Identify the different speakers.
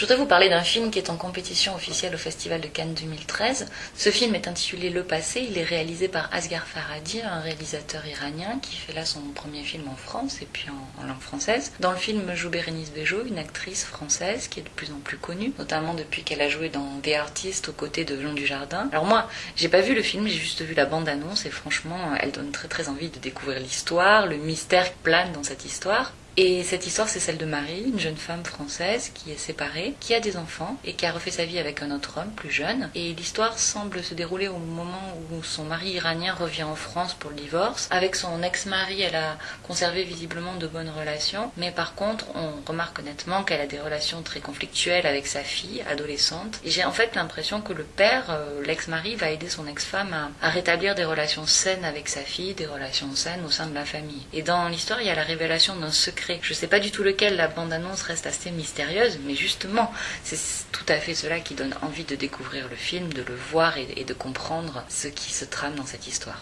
Speaker 1: Je voudrais vous parler d'un film qui est en compétition officielle au Festival de Cannes 2013. Ce film est intitulé Le Passé. Il est réalisé par Asghar Farhadi, un réalisateur iranien qui fait là son premier film en France et puis en, langue française. Dans le film joue Bérénice Bejo, une actrice française qui est de plus en plus connue, notamment depuis qu'elle a joué dans The Artist aux côtés de Jean Dujardin. Alors moi, j'ai pas vu le film, j'ai juste vu la bande-annonce et franchement, elle donne très très envie de découvrir l'histoire, le mystère qui plane dans cette histoire. Et cette histoire, c'est celle de Marie, une jeune femme française qui est séparée, qui a des enfants et qui a refait sa vie avec un autre homme plus jeune. Et l'histoire semble se dérouler au moment où son mari iranien revient en France pour le divorce. Avec son ex-mari, elle a conservé visiblement de bonnes relations, mais par contre, on remarque honnêtement qu'elle a des relations très conflictuelles avec sa fille, adolescente. Et j'ai en fait l'impression que le père, euh, l'ex-mari, va aider son ex-femme à, à rétablir des relations saines avec sa fille, des relations saines au sein de la famille. Et dans l'histoire, il y a la révélation d'un secret je ne sais pas du tout lequel, la bande-annonce reste assez mystérieuse, mais justement, c'est tout à fait cela qui donne envie de découvrir le film, de le voir et de comprendre ce qui se trame dans cette histoire.